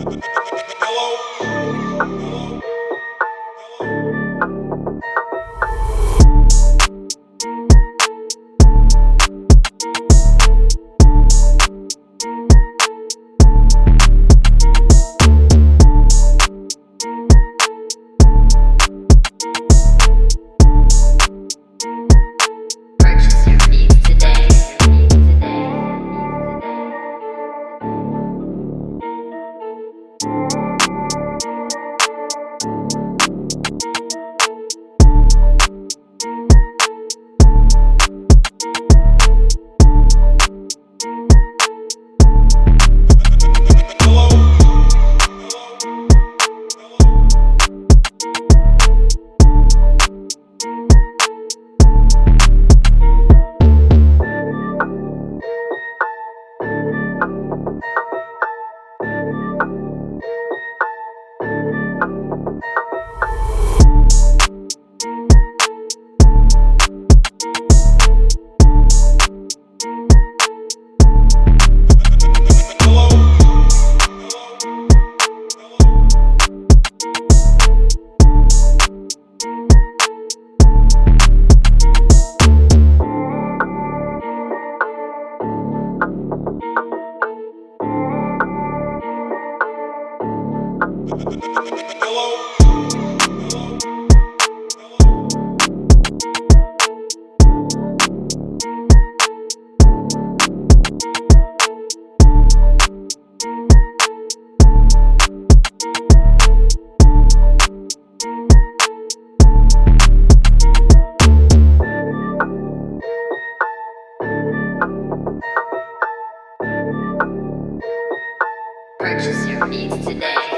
you. Purchase your beats today.